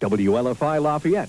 WLFI Lafayette.